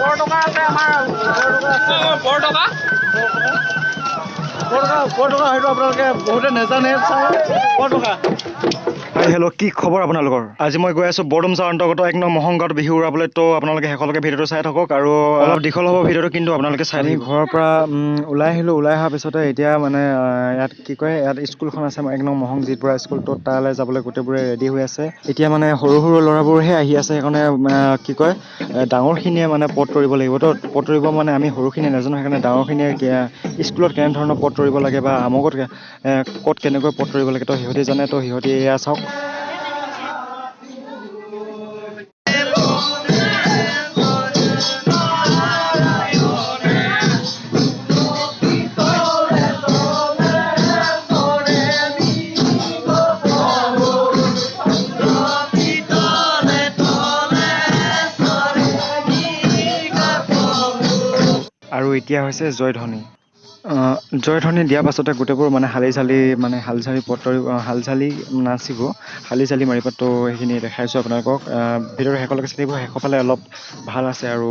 বৰটকা আছে আমাৰ বৰটকা বৰটকা বৰটকা হয়তো আপোনালোকে বহুতে নাজানে চাওক বৰটকা হাই হেল্ল' কি খবৰ আপোনালোকৰ? আজি মই গৈ আছোঁ বৰডুমচাৰ অন্তৰ্গত এক নং মহংগাঁৱত বিহু উৰাবলৈ তো আপোনালোকে শেষলৈকে ভিডিঅ'টো চাই থাকক আৰু অলপ দীঘল হ'ব ভিডিঅ'টো কিন্তু আপোনালোকে চাই থাকি ঘৰৰ পৰা ওলাই আহিলোঁ ওলাই অহাৰ পিছতে এতিয়া মানে ইয়াত কি কয় ইয়াত স্কুলখন আছে এক নং মহং জিতপুৰা স্কুল তো তালৈ যাবলৈ গোটেইবোৰে ৰেডি হৈ আছে। এতিয়া মানে সৰু সৰু ল'ৰাবোৰহে আহি আছে সেইকাৰণে কি কয় ডাঙৰখিনিয়ে মানে পদ তৰিব লাগিব তো পদ তৰিব মানে আমি সৰুখিনিয়ে নাজানো সেইকাৰণে ডাঙৰখিনিয়ে স্কুলত কেনেধৰণৰ পদ তৰিব লাগে বা আমুকত ক'ত কেনেকৈ পদ তৰিব লাগে তো সিহঁতি জানে তো সিহঁতি এয়া চাওক। আৰু এতিয়া হৈছে জয়ধ্বনি। জয়ধ্বনি দিয়াৰ পাছতে গোটেইবোৰ মানে হালি চালি মানে হাল চালি পতৰি হাল চালি নাচিব। হালি চালি মাৰিব তো সেইখিনি দেখাইছোঁ আপোনালোকক। আহ, ভিডিঅ'ৰ শেষলৈকে থাকিব শেষৰ ফালে অলপ ভাল আছে আৰু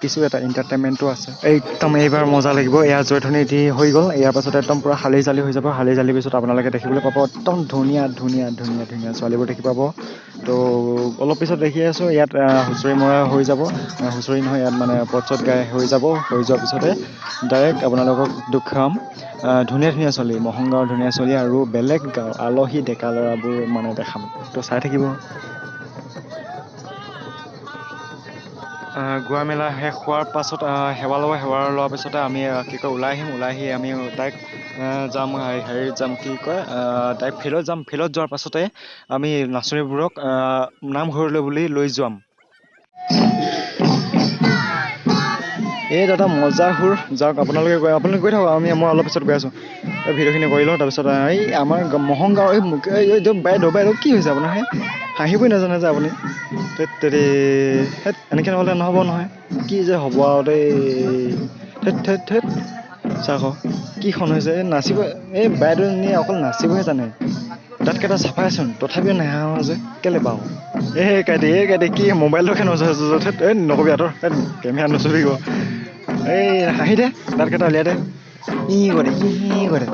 কিছু এটা এণ্টাৰটেইনমেণ্টো আছে। একদম এইবাৰ মজা লাগিব এয়া জয়ধ্বনি দি হৈ গ'ল। ইয়াৰ পাছতে একদম পূৰা হালি চালি হৈ যাব। হালি চালিৰ পিছত আপোনালোকে দেখিবলৈ পাব একদম ধুনীয়া ধুনীয়া ধুনীয়া ধুনীয়া ছোৱালীবোৰ দেখি পাব। তো অলপ পিছত দেখি আছোঁ ইয়াত হুঁচৰি মৰা হৈ যাব। হুঁচৰি নহয় ইয়াত মানে পটছত গাই হৈ যাব। হৈ যোৱাৰ পিছতে ডাইৰেক্ট আপোনালোকক দেখুৱাম আহ, ধুনীয়া ধুনীয়া ছোৱালী মহংগাঁৱৰ ধুনীয়া ছোৱালী আৰু বেলেগ গাঁও আলহী ডেকা ল'ৰাবোৰ মানে দেখাম। তো চাই থাকিব। গোৱা মেলা শেষ হোৱাৰ পাছত সেৱা ল'ব সেৱা লোৱাৰ পিছতে আমি কি কয় ওলাই আহিম ওলাই আহি আমি আহ, যাম হেৰিত যাম কি কয় ডাইৰেক্ট ফিল্ডত যাম ফিল্ডত যোৱাৰ পাছতে আমি নাচনীবোৰক নামঘৰলৈ বুলি লৈ যাম। এই দাদা মজা সুৰ যাওক আপোনালোকে গৈ আপোনালোকে গৈ থাকক আমি মই অলপ পিছত গৈ আছোঁ। ভিডিঅ'খিনি কৰি লওঁ তাৰপিছত এই আমাৰ গ- মহংগাঁও এই মুক- বাইদেউ বাইদেউ কি হৈছে আপোনাৰ? হে হাঁহিবই নাজানে যে আপুনি। হেত এনেকৈ নহ'লে নহ'ব নহয়। কি যে হ'ব আৰু দেই। ধেত ধেত চাওক আকৌ, কিখন হৈছে। এই নাচিব এই বাইদেউজনীয়ে অকল নাচিবহে জানে। দাঁতকেইটা চাফাইচোন তথাপিও নেহাঁহ যে কেলৈ বাৰু এই কাইটি এই কাইটি কি মোবাইলটোকে নচা এই নকবি আঁতৰ কেমেৰা নচলিব। এই হাঁহি দে। দাঁতকেইটা উলিয়াই দে। ই কৰে ই কৰে?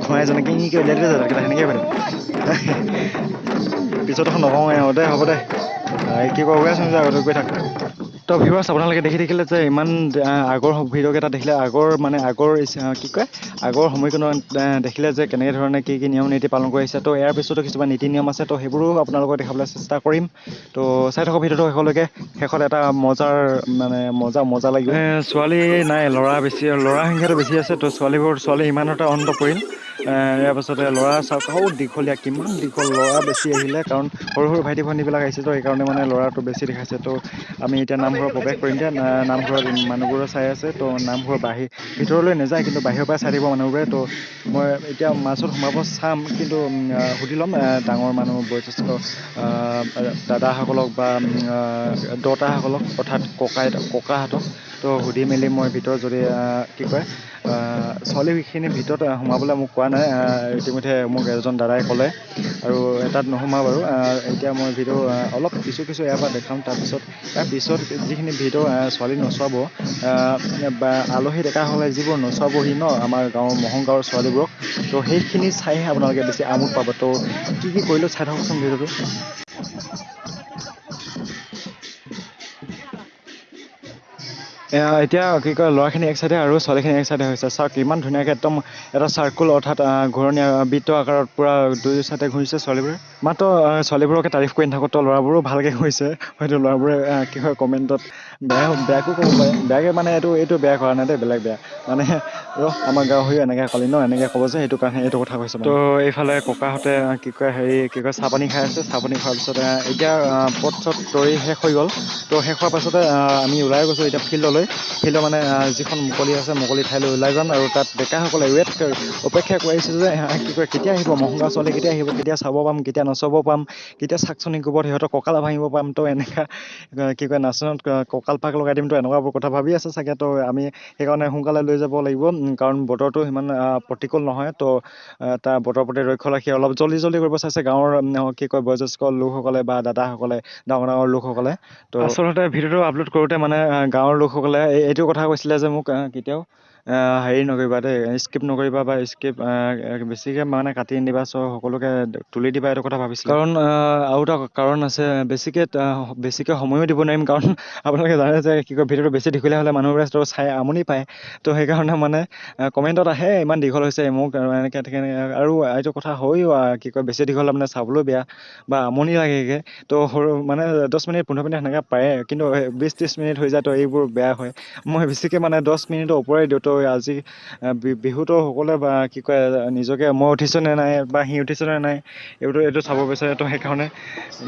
খুৱাই যেনেকৈ ই কৰি উলিয়াই দে দাঁতকেইটা সেনেকৈ কৰে পিছত এখন নকওঁ দে হ'ব দে। কি গৈ আছোঁ যে আগতে গৈ থাক। তো ভিউৱাৰ্ছ আপোনালোকে দেখি থাকিলে যে ইমান আগৰ ভিডিঅ'কেইটা দেখিলে আগৰ মানে আগৰ কি কয় আগৰ সময়কণত দেখিলে যে কেনেকৈ ধৰণে কি কি নিয়ম নীতি পালন কৰি আহিছে তো ইয়াৰ পিছতো কিছুমান নীতি নিয়ম আছে তো সেইবোৰো আপোনালোকক দেখাবলৈ চেষ্টা কৰিম। তো চাই থাকক ভিডিঅ'টো শেষলৈকে। শেষত এটা মজাৰ মানে মজা মজা লাগিব। ছোৱালী নাই ল'ৰা বেছি ল'ৰা সংখ্যাটো বেছি আছে তো ছোৱালীবোৰ ছোৱালী ইমান এটা অন্ত পৰিল ইয়াৰ পাছতে ল'ৰা চাওক সৌ দীঘলীয়া কিমান দীঘল ল'ৰা বেছি আহিলে কাৰণ সৰু সৰু ভাইটি ভণ্টিবিলাক আহিছে তো সেইকাৰণে মানে ল'ৰাটো বেছি দেখাইছে তো আমি এতিয়া নামঘৰত প্ৰৱেশ কৰিম দিয়া নামঘৰত মানুহবোৰে চাই আছে তো নামঘৰ বাহিৰ ভিতৰলৈ নাযায় কিন্তু বাহিৰৰ পৰা চাই থাকিব মানুহবোৰে তো মই এতিয়া মাজত সোমাব চাম কিন্তু সুধি ল'ম ডাঙৰ মানুহ বয়োজ্যেষ্ঠ দাদাসকলক বা দতাসকলক অৰ্থাৎ ককাই ককাহঁতক তো সুধি মেলি মই ভিতৰত যদি কি কয় আহ, ছোৱালীখিনিৰ ভিতৰত সোমাবলৈ মোক কোৱা নাই ইতিমধ্যে মোক এজন দাদাই ক'লে আৰু তাত নোসোমাওঁ বাৰু এতিয়া মই ভিডিঅ' অলপ কিছু কিছু ইয়াৰ পৰা দেখাম তাৰপিছত ইয়াৰ পিছত যিখিনি ভিডিঅ' ছোৱালী নচোৱাব বা আলহী ডেকাসকলে যিবোৰ নচোৱাবহি ন আমাৰ গাঁৱৰ মহং গাঁৱৰ ছোৱালীবোৰক তো সেইখিনি চাইহে আপোনালোকে বেছি আমোদ পাব। তো কি কি কৰিলোঁ চাই থাককচোন ভিডিঅ'টো এতিয়া কি কয় ল'ৰাখিনি এক চাইডে আৰু ছোৱালীখিনি এক চাইডে হৈছে। চাওক ইমান ধুনীয়াকৈ একদম এটা চাৰ্কুল অৰ্থাৎ ঘূৰণীয়া বৃত্ত আকাৰত পূৰা দুই চাইডে ঘূৰিছে ছোৱালীবোৰে। মাত্ৰ ছোৱালীবোৰকে তাৰিফ কৰি নাথাকোঁ ল'ৰাবোৰো ভালকৈ ঘূৰিছে। হয়তো ল'ৰাবোৰে কি হয় কমেণ্টত বেয়া বেয়াকো ক'ব পাৰে। বেয়াকৈ মানে এইটো এইটো বেয়া কৰা নাই দেই বেলেগ বেয়া। মানে ৰ আমাৰ গাঁও হৈ এনেকৈ ক'লি ন এনেকৈ ক'ব যে সেইটো কাৰণে এইটো কথা কৈছে তো এইফালে ককাহঁতে কি কয় হেৰি কি কয় চাহ পানী খাই আছে। চাহ পানী খোৱাৰ পিছতে এতিয়া পথ চট তৰি শেষ হৈ গ'ল। তো শেষ হোৱাৰ পাছতে আমি ওলাই গৈছোঁ এতিয়া ফিল্ডলৈ। ফিল্ডলৈ ফিল্ডৰ মানে যিখন মুকলি আছে মুকলি ঠাইলৈ ওলাই যাম আৰু তাত ডেকাসকলে ৱেইট অপেক্ষা কৰিছে যে আহ, কি কয় কেতিয়া আহিব মহংগা ছোৱালী কেতিয়া আহিব কেতিয়া চাব পাম কেতিয়া নচাব পাম কেতিয়া চাকচনি কোবত সিহঁতৰ কঁকাল ভাঙিব পাম তো এনেকুৱা কি কয় নাচনত কঁকাল পাক লগাই দিম তো এনেকুৱাবোৰ কথা ভাবি আছে চাগে তো আমি সেইকাৰণে সোনকালে লৈ যাব লাগিব কাৰণ বতৰটো সিমান প্ৰতিকূল নহয় তো তাৰ বতৰৰ প্ৰতি লক্ষ্য ৰাখি অলপ জল্দি জল্দি কৰিব চাইছে গাঁৱৰ কি কয় বয়োজ্যেষ্ঠ লোকসকলে বা দাদাসকলে ডাঙৰ ডাঙৰ লোকসকলে তো আচলতে ভিডিঅ'টো আপলোড কৰোঁতে মানে গাঁৱৰ লোকসকলে এই- এইটো কথা কৈছিলে যে মোক কেতিয়াও হেৰি নকৰিবা দেই স্কিপ নকৰিবা বা স্কিপ বেছিকৈ মানে কাটি নিদিবা চ' সকলোকে তুলি দিবা এইটো কথা ভাবিছিলোঁ। কাৰণ আৰু এটা কাৰণ আছে বেছিকৈ বেছিকৈ সময়ো দিব নোৱাৰিম কাৰণ আপোনালোকে জানে যে কি কয় ভিডিঅ'টো বেছি দীঘলীয়া হ'লে মানুহবোৰে তো চাই আমনি পায়। তো সেইকাৰণে মানে কমেণ্টত আহে ইমান দীঘল হৈছে মোক এনেকৈ তেনেকৈ আৰু এইটো কথা আহ, কি কয় বেছি দীঘল হ'লে মানে চাবলৈও বেয়া বা আমনি লাগেগৈ। তো সৰু মানে দহ মিনিট পোন্ধৰ মিনিট সেনেকৈ পাৰে কিন্তু বিছ ত্ৰিছ মিনিট হৈ যায় তো এইবোৰ বেয়া হয়। মই বেছিকৈ মানে দহ মিনিটৰ ওপৰে দিওঁ আজি আহ, বি- বিহুতো সকলোৱে বা কি কয় নিজকে মই উঠিছোঁ নে নাই বা সি উঠিছোঁ নে নাই এইটো এইটো চাব বিচাৰে তো সেইকাৰণে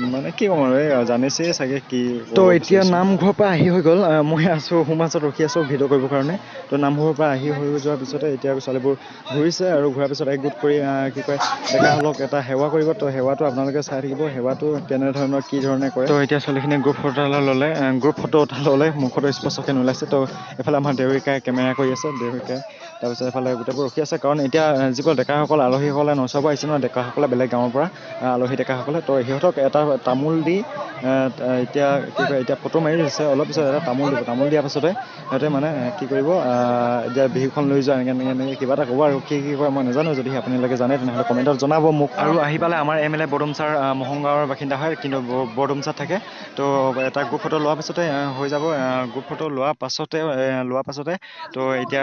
মানে কি ক'ম আৰু এই জানিছেই চাগে কি তো এতিয়া নামঘৰৰ পৰা আহি হৈ গ'ল মই আছোঁ সোমাছত ৰখি আছোঁ ভিডিঅ' কৰিবৰ কাৰণে তো নামঘৰৰ পৰা আহি হৈ যোৱাৰ পিছতে এতিয়া ছোৱালীবোৰ ঘূৰিছে আৰু ঘূৰাৰ পিছত একগোট কৰি কি কয় ডেকাসকলক এটা সেৱা কৰিব তো সেৱাটো আপোনালোকে চাই থাকিব সেৱাটো কেনেধৰণৰ কি ধৰণে কৰে। তো এতিয়া ছোৱালীখিনিয়ে গ্ৰুপ ফটো ল'লে গ্ৰুপ ফটো এটা ল'লে মুখতো স্পষ্টকৈ নোলাইছে তো এফালে আমাৰ দেউৰিকাই কেমেৰা কৰি আছে দেউৰিকাই তাৰপিছত এফালে গোটেইবোৰ ৰখি আছে। কাৰণ এতিয়া যিবোৰ ডেকাসকল আলহীসকলে নচাব আহিছে ন ডেকাসকলে বেলেগ গাঁৱৰ পৰা আলহী ডেকাসকলে। তো সিহঁতক এটা তামোল দি এতিয়া কি কয় এতিয়া ফটো মাৰি দিছে অলপ পিছত এটা তামোল দিব। তামোল দিয়াৰ পাছতে সিহঁতে মানে কি কৰিব এতিয়া বিহুখন লৈ যোৱা এনেকৈ এনেকৈ এনেকৈ কিবা এটা ক'ব আৰু কি কি কয় মই নাজানো যদি আপোনালোকে জানে তেনেহ'লে কমেণ্টত জনাব মোক। আৰু আহি পালে আমাৰ এম এল এ আহ, মহংগাঁৱৰ বাসিন্দা হয় কিন্তু ব- বৰডুম ছাৰ থাকে। তো এটা গ্ৰুপ ফটো লোৱাৰ পাছতে হৈ যাব গ্ৰুপ ফটো লোৱাৰ পাছতে লোৱাৰ পাছতে তো এতিয়া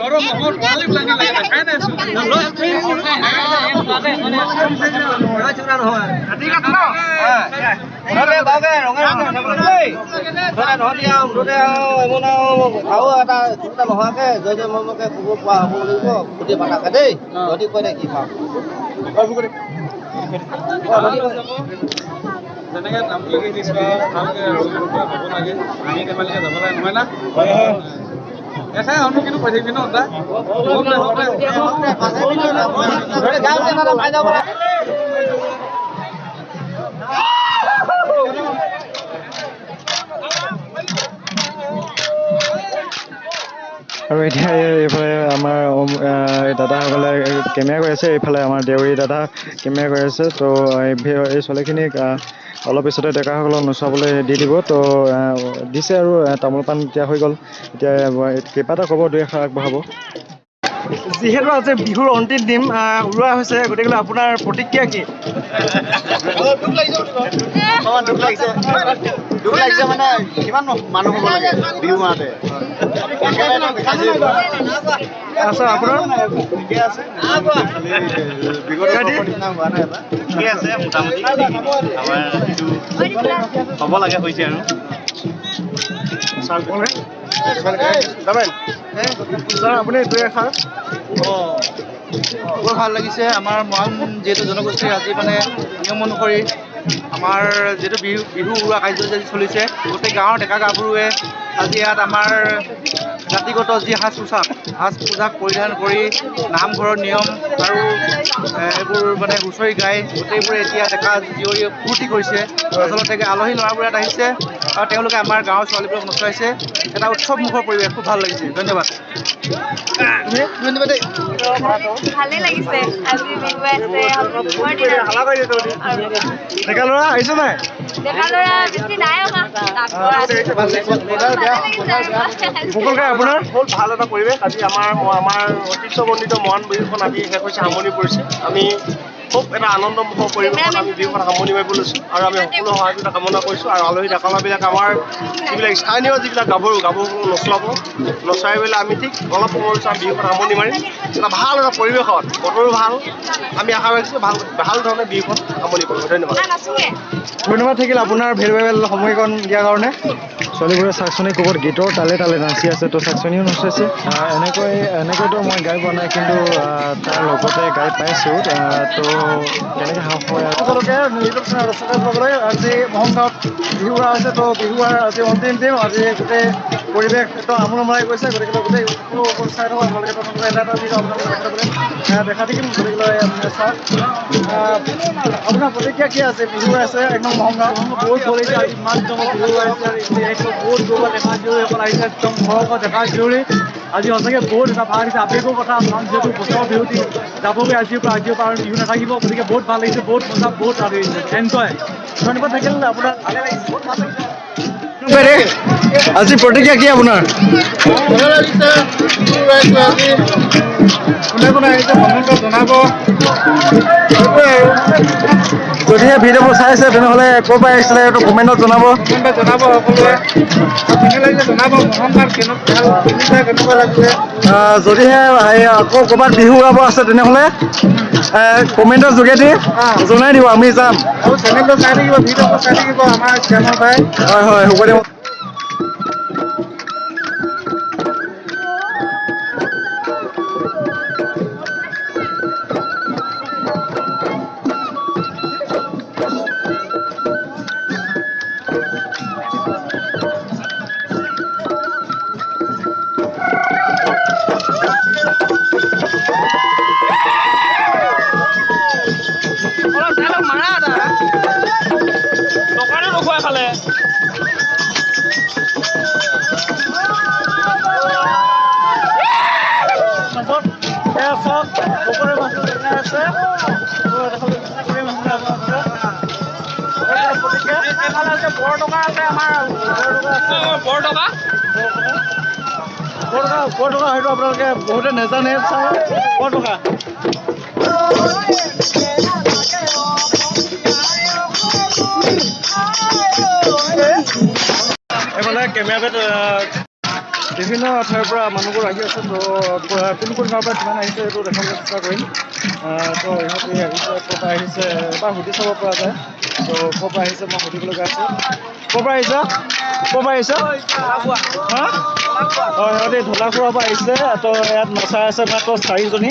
এতিয়া group photo লোৱাৰ পিছতে আৰু এতিয়া ডেকাসকল লৈ যাব লৈ আনিব। তেনেকে নাম লিখি দিছো আৰু ভালকে হ'ব লাগে আমি ধেমালিকে যাব লাগে নহয় না এখাই অনু কিন্তু কৈ থাকিবি ন হ'ব দে হ'ব আৰু এতিয়া এই- এইফালে আমাৰ দাদাসকলে কেমেৰা কৰি আছে এইফালে আমাৰ দেউৰী দাদা কেমেৰা কৰি আছে তো এই ছোৱালীখিনিক অলপ পিছতে ডেকাসকলক নচোৱাবলৈ দি দিব তো দিছে আৰু তামোল পাণ এতিয়া হৈ গ'ল। এতিয়া কিবা এটা ক'ব দুই এষাৰ আগবঢ়াব। যিহেতু আজি বিহুৰ অন্তিম দিন ওলোৱা হৈছে গতিকে আপোনাৰ প্ৰতিক্ৰিয়া কি? অকমান দুখ লাগিছে। দুখ লাগিছে মানে কিমান মানুহ হ'ব লাগে বিহু মাহতে একেবাৰে দেখাইছে আচ্ছা আপোনাৰ? ঠিকে আছে খালি বিগত বৰ্ষৰ নিচিনা হোৱা নাই এটা ঠিকে আছে মোটামুটি। আমাৰ যিটো হ'ব লাগে হৈছে আৰু। ছাৰ ক'লে ছাৰ আপুনি দুই এষাৰ বৰ ভাল লাগিছে আমাৰ মৰাণ যিহেতু জনগোষ্ঠীৰ আজি মানে নিয়ম অনুসৰি আমাৰ যিহেতু বিহু বিহু উৰুৱা কাৰ্যসূচী চলিছে গোটেই গাঁৱৰ ডেকা গাভৰুৱে আজি ইয়াত আমাৰ জাতিগত যি সাজ পোছাক সাজ পোছাক পৰিধান কৰি নামঘৰৰ নিয়ম আৰু এইবোৰ মানে হুঁচৰি গাই গোটেইবোৰে এতিয়া ডেকা জীয়ৰীয়ে ফূৰ্তি কৰিছে। আচলতে আলহী ল'ৰাবোৰ ইয়াত আহিছে আৰু তেওঁলোকে আমাৰ গাঁৱৰ ছোৱালীবোৰক নচুৱাইছে। এটা উৎসৱমুখৰ পৰিৱেশ খুব ভাল লাগিছে। ধন্যবাদ। ধন্যবাদ লাগিছে। ডেকা ল'ৰা আহিছে নাই? ডেকা ল'ৰা বেছি নাই অহা। আপোনাৰ হ'ল ভাল এটা পৰিৱেশ। আজি আমাৰ আমাৰ ঐতিহ্যমণ্ডিত মৰাণ বিহুখন আজি শেষ হৈছে সামৰণি পৰিছে। আমি খুব এটা আনন্দমুখৰ পৰিৱেশত আমি বিহুখন সামৰণি মাৰিব লৈছোঁ। আৰু আমি সকলো সহযোগিতা কামনা কৰিছোঁ আৰু আলহী ডেকালাবিলাক আমাৰ যিবিলাক স্থানীয় যিবিলাক গাভৰু গাভৰুসকলক নচলাব নচলাই পেলাই আমি ঠিক অলপ সময় পিছত আমি বিহুখন সামৰণি মাৰিম। এটা ভাল এটা পৰিৱেশত বতৰো ভাল। আমি আশা ৰাখিছোঁ ভাল ভাল ধৰণে বিহুখন সামৰণি কৰিম ধন্যবাদ। ধন্যবাদ থাকিল আপোনাৰ ভেলুৱেবল সময়কণ দিয়াৰ কাৰণে। ছোৱালীবোৰে চাকচনি ক'ৰবাত গীতৰ তালে তালে নাচি আছে তো চাকচনিও নচাইছে এনেকৈ এনেকৈতো মই গাই পোৱা নাই কিন্তু তাৰ লগতে গাই পাইছোঁ। তো সাহস হয় সকলোকে নিজৰ ৰচনা কৰিবলৈ আজি মহংগাঁৱত বিহু উৰা হৈছে তো বিহু উৰাৰ আজি অন্তিম দিন আজি গোটেই পৰিৱেশ একদম আমোলমলাই গৈছে গতিকে গোটেই চাই থাকক আপোনালোকে প্ৰথমতে এটা এটা আপোনালোকে দেখা দেখা থাকিম গতিকে আহ, আপোনাৰ প্ৰতিক্ৰিয়া কি আছে বিহু আছে একদম মহংগাঁও বহুত আজি ইমান জমক বিহু আছে বহুত ডেকা জীয়ৰীসকল আহিছে একদম আজি সঁচাকৈ বহুত এটা ভাল লাগিছে আৱেগৰ কথা যিহেতু বছৰৰ বিহুটি যাবগৈ আজিৰ পৰা আজিৰ পৰা আৰু বিহু নাথাকিব গতিকে বহুত ভাল লাগিছে বহুত মজা বহুত ভাল লাগিছে। এনজয় ধন্যবাদ থাকিল আপোনাৰ? ভালে লাগিছে বহুত ভাল লাগিছে। আজি প্ৰতিক্ৰিয়া কি আপোনাৰ? কোনে কোনে আহিছে কমেণ্টত জনাব। যদিহে ভিডিঅ'বোৰ চাইছে তেনেহ'লে ক'ৰ পৰা আহিছিলে এইটো কমেণ্টত জনাব। জনাব সকলোৱে। যদিহে আকৌ ক'ৰবাত বিহু উৰাব আছে তেনেহ'লে কমেণ্টৰ যোগেদি জনাই দিব আমি যাম। হয় হয় হ'ব দিয়ক বৰটকা আছে আমাৰ বৰটকা আছে। বৰটকা বৰটকা বৰটকা হয়তো আপোনালোকে বহুতে নাজানে বৰটকা এইফালে কেমেৰামেন বিভিন্ন ঠাইৰ পৰা মানুহবোৰ আহি আছে তো কোন কোন গাঁৱৰ পৰা কিমান আহিছে এইটো দেখাবলৈ চেষ্টা কৰিম। তো ইহঁতে আহিছে ক'ৰ পৰা আহিছে এবাৰ সুধি চাব পৰা যায়। তো ক'ৰ পৰা আহিছে মই সুধিবলগীয়া আছে। ক'ৰ পৰা আহিছা? ক'ৰ পৰা আহিছা? হা? অঁ সিহঁতে ঢোলাখোৱাৰ পৰা আহিছে তো ইয়াত নচাই আছে মাত্ৰ চাৰিজনী।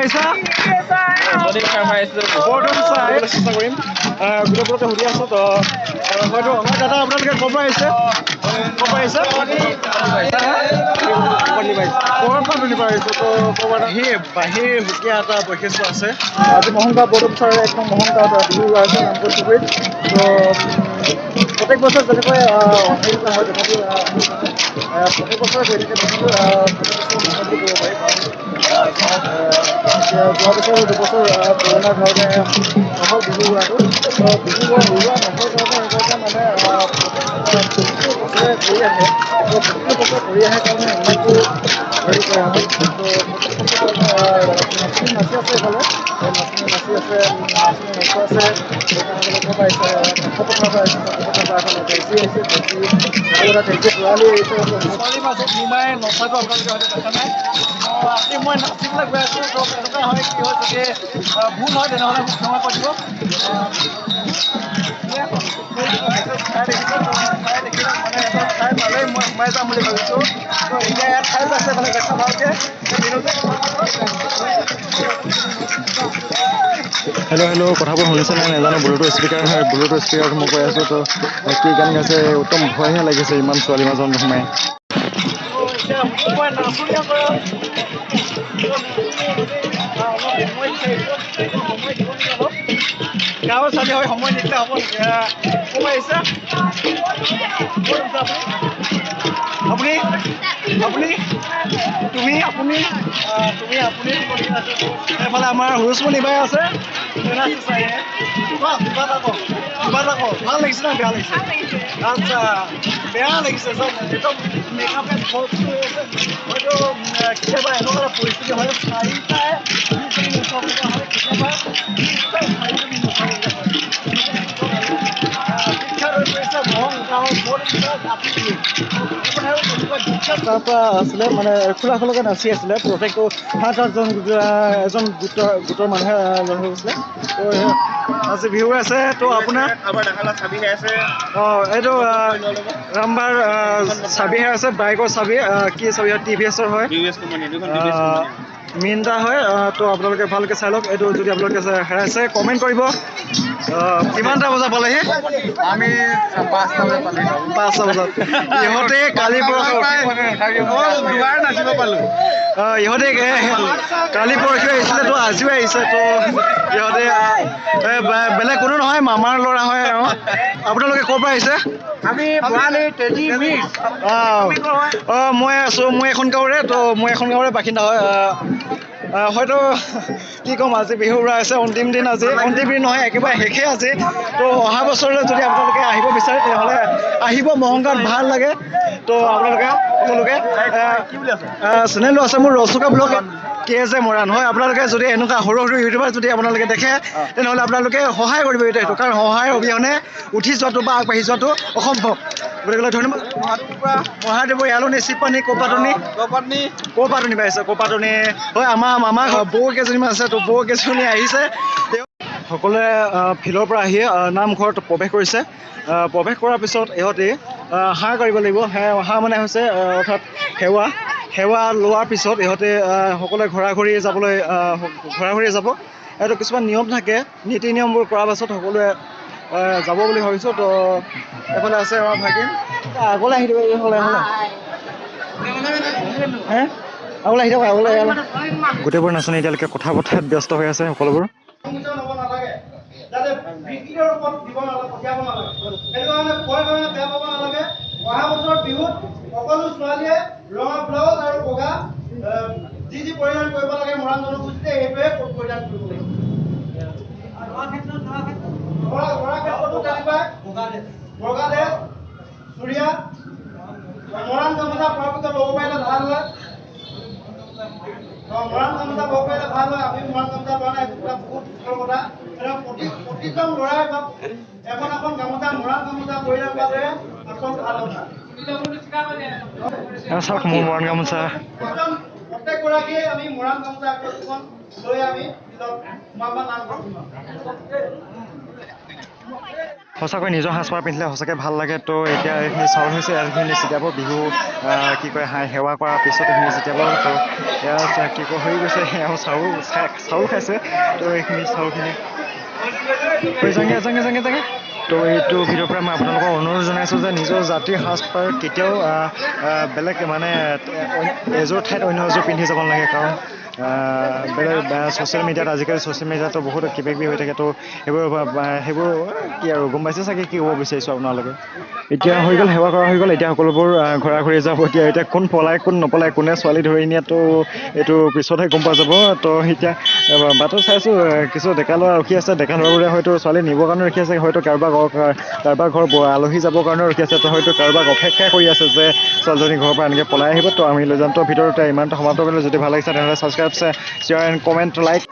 আহিছা চাই চেষ্টা কৰিম গোটেইবোৰকে সুধি আছোঁ তো হয়তো আমাৰ দাদা আপোনালোকে ক'ৰ পৰা আহিছে ক'ৰ পৰা আহিছে ক'ৰ পৰা তুলি পাৰিছে তো ক'ৰবাত আহি বাহিৰ সুকীয়া এটা বৈশিষ্ট্য আছে আজি মহংগাঁও বৰদুম চাৰে একদম মহংগাঁৱত বিহু আছে নামঘৰ চুবুৰীত তো উম, প্ৰত্যেক বছৰ যেনেকৈ হেৰি আহ, প্ৰত্যেক বছৰে পাৰি যোৱা বছৰ দুবছৰ কৰোণাৰ কাৰণে নহ'ল বিহু তো বিহু উৰোৱা নহ'ল কাৰণে সেইকাৰণে মানে আহ, প্ৰতিটো বছৰে কৰি আহে প্ৰতিটো বছৰ কৰি আহে কাৰণে ইমানটো হেৰি কৰা হয় নাচনি নাচি আছে এইফালে নাচি আছে নাচনি নাচি আছে ছোৱালীৰ মাজত সোমাই নচাটো আপোনালোকে হয়তো দেখা নাই আজি মই নাচিবলৈ গৈ আছোঁ হয় কি হয় যদি ভুল হয় তেনেহ'লে মোক ক্ষমা কৰিব ঠাই পালেই মই সোমাই যাম বুলি ভাবিছোঁ এতিয়া ইয়াত আছে মানে দেখা হেল্ল' হেল্ল' কথাবোৰ শুনিছে নাই নাজানো ব্লুটুথ স্পীকাৰ হয় ব্লুটুথ স্পীকাৰটো মই কৈ আছোঁ তো কি গান গাইছে একদম ভয়হে লাগিছে ইমান ছোৱালী মাজত সোমাই। গাঁৱৰ ছোৱালী হৈ সময় নিদিলে হ'ব পৰা আহিছে আপুনি আপুনি তুমি আপুনি তুমি আপুনি এইফালে আমাৰ হুৰুচমণি বাই আছে। ভাল লাগিছে নে বেয়া লাগিছে? আচ্ছা বেয়া লাগিছে চব একদম মেকআপে হয়তো কেতিয়াবা এনেকুৱা এটা পৰিস্থিতি হয় চাৰিটাই কেতিয়াবা বিখ্যাত হৈ পৰিছে মহং গাঁৱৰ বৰদেউতা জাতি বুলি। আপোনাৰ আৰু তেনেকুৱা বিখ্যাত তাৰ পৰা আছিলে মানে খোলা খোলাকৈ নাচি আছিলে প্ৰত্যেকটো সাত আঠজন এজন গোটৰ গোটৰ মানুহে লগ হৈ গৈছিলে তো আজি বিহু আছে তো আপোনাৰ? অঁ এইটো ৰামবাৰ আহ, চাবিহে আছে বাইকৰ চাবি কি চাবি হয় টি ভি এছৰ হয়। মিনটা হয় তো আপোনালোকে ভালকৈ চাই লওক এইটো যদি আপোনালোকে হেৰাইছে কমেণ্ট কৰিব। কিমানটা বজাত পালেহি? আমি পাঁচটা বজাত পালোঁ ইহঁতে কালিৰ পৰা দুবাৰ নাচিব পালোঁ। অঁ, ইহঁতে কালি পৰহি আহিছিলে তো আজিও আহিছে তো ইহঁতে বেলেগ কোনো নহয় মামাৰ ল'ৰা হয় আৰু। আপোনালোকে ক'ৰ পৰা আহিছে? অঁ মই আছোঁ মই এখন গাঁৱৰে তো মই এখন গাঁৱৰে বাসিন্দা হয় হয়তো কি ক'ম আজি বিহু আছে অন্তিম দিন আজি। অন্তিম দিন নহয় একেবাৰে শেষেই আজি। তো অহা বছৰলৈ যদি আপোনালোকে আহিব বিচাৰে তেনেহ'লে আহিব। মহংগাত ভাল লাগে। তো আপোনালোকে সকলোকে চেনেলো আছে মোৰ Rasuka blog. K J Moran হয় আপোনালোকে যদি এনেকুৱা সৰু সৰু ইউটিউবাৰ যদি আপোনালোকে দেখে তেনেহ'লে আপোনালোকে সহায় কৰিব এইটো কাৰণ সহায়ৰ অবিহনে উঠি যোৱাটো বা আগবাঢ়ি যোৱাটো অসম্ভৱ। গতিকে ধন্যবাদ। মহাদেৱৰ এলনি চিপানী কোপাটনি গপাটনি কোপাটনি পাইছে কোপাটনি হয় আমাৰ আমাৰ ঘৰ বৌ কেইজনীমান আছে তো বৌ কেইজনী আহিছে। সকলোৱে ফিল্ডৰ পৰা আহি নামঘৰত প্ৰৱেশ কৰিছে। প্ৰৱেশ কৰাৰ পিছত ইহঁতে সেৱা কৰিব লাগিব। সেৱা মানে হৈছে অৰ্থাৎ সেৱা। সেৱা লোৱাৰ পিছত ইহঁতে সকলোৱে ঘৰা ঘৰি যাবলৈ আহ, ঘৰা ঘৰি যাব। এইটো কিছুমান নিয়ম থাকে নীতি নিয়মবোৰ কৰাৰ পাছত সকলোৱে যাব বুলি ভাবিছোঁ। তো এইফালে আছে আমাৰ ভাগিন। আগলৈ আহি দিব এইফালে হে? আগলৈ আহি থাকক আগলৈ গোটেইবোৰ নাচনী এতিয়ালৈকে কথা পতাত ব্যস্ত হৈ আছে সকলোবোৰ। অহা বছৰ বিহুত সকলো ছোৱালীয়ে ৰঙা ব্লাউজ আৰু বগা যি যি পৰিধান কৰিব লাগে মৰাণ জনগোষ্ঠীয়ে সেইটোৱে পৰিধান কৰিব লাগিব ল'ৰা ল'ৰা ক্ষেত্ৰতো? তেনেকুৱাই বগা ড্ৰেছ চুৰিয়া মৰাণ গামোচা পৰাপক্ষত ল'ব পাৰিলে ভাল হয়। মৰাণ গামোচা ল'ব পাৰিলে ভাল হয়। আমি মৰাণ গামোচা লোৱা নাই এইটো বহুত কথা। প্ৰতি প্ৰতিজন ল'ৰাই এখন এখন গামোচা মৰাণ গামোচা পৰিধান কৰাটোৱে আচল ভাল কথা। চাওক মোৰ মৰাণ গামোচা প্ৰত্যেকগৰাকীয়ে আমি মৰাণ লৈ আমি সঁচাকৈ নিজৰ সাজপাৰ পিন্ধিলে সঁচাকৈ ভাল লাগে। তো এতিয়া এইখিনি চাউল হৈছে এইখিনি ছটিয়াব বিহু কি কয় হাই সেৱা কৰাৰ পিছত এইখিনি ছটিয়াব তো এয়া কি কয় হৈ গৈছে। এওঁ চাউল চাউল খাইছে। তো এইখিনি চাউলখিনি জাঙে জাঙে জাঙে জাঙে। তো এইটো ভিডিঅ'ৰ পৰা মই আপোনালোকক অনুৰোধ জনাইছোঁ যে নিজৰ জাতিৰ সাজপাৰ কেতিয়াও বেলেগ মানে এযোৰ ঠাইত অন্য এযোৰ পিন্ধি যাব নালাগে। কাৰণ বেলেগ ছ'চিয়েল মিডিয়াত আজিকালি ছ'চিয়েল মিডিয়াতো বহুত কিবা কিবি হৈ থাকে তো সেইবোৰ সেইবোৰ কি আৰু গম পাইছে চাগে কি ক'ব বিচাৰিছোঁ আপোনালোকে? এতিয়া হৈ গ'ল সেৱা কৰা হৈ গ'ল এতিয়া সকলোবোৰ ঘৰা ঘৰি যাব এতিয়া এতিয়া কোন পলাই কোন নপলাই কোনে ছোৱালী ধৰি নিয়াতো এইটো পিছতহে গম পোৱা যাব তো এতিয়া বাটত চাইছোঁ কিছু ডেকা ল'ৰা ৰখি আছে ডেকা ল'ৰাবোৰে হয়তো ছোৱালী নিবৰ কাৰণে ৰখি আছে হয়তো কাৰোবাৰ কাৰোবাৰ ঘৰ আলহী যাবৰ কাৰণেও ৰখি আছে তো হয়তো কাৰোবাক অপেক্ষা কৰি আছে যে ছোৱালীজনী ঘৰৰ পৰা এনেকৈ পলাই আহিব তো আমি লৈ যাম তো ভিতৰতে ইমানটা সমাপ্ত কৰিলোঁ যদি ভাল লাগিছে তেনেহ'লে subscribe subscribe, share and comment like.